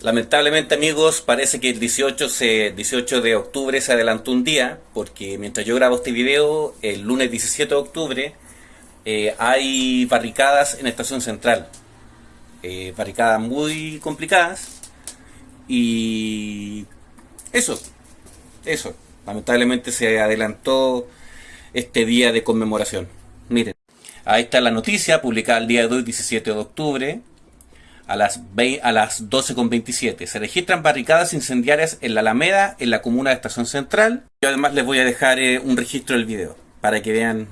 Lamentablemente amigos, parece que el 18, se, 18 de octubre se adelantó un día, porque mientras yo grabo este video, el lunes 17 de octubre, eh, hay barricadas en Estación Central. Eh, barricadas muy complicadas. Y eso, eso. Lamentablemente se adelantó este día de conmemoración. Miren, ahí está la noticia publicada el día de hoy, 17 de octubre a las, a las 12.27. Se registran barricadas incendiarias en la Alameda, en la comuna de Estación Central. Y además les voy a dejar eh, un registro del video para que vean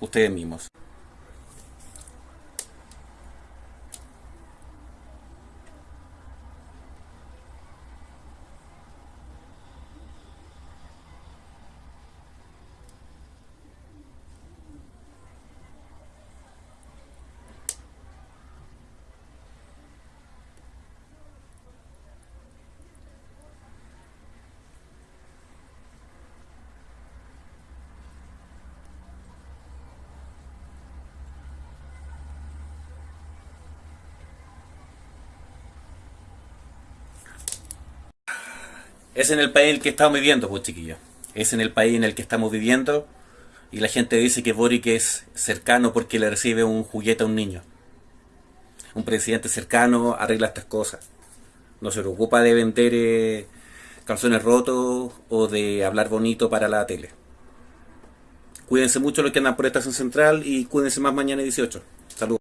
ustedes mismos. Es en el país en el que estamos viviendo, pues chiquillos. Es en el país en el que estamos viviendo y la gente dice que Boric es cercano porque le recibe un juguete a un niño. Un presidente cercano arregla estas cosas. No se preocupa de vender eh, calzones rotos o de hablar bonito para la tele. Cuídense mucho los que andan por estación central y cuídense más mañana 18. Saludos.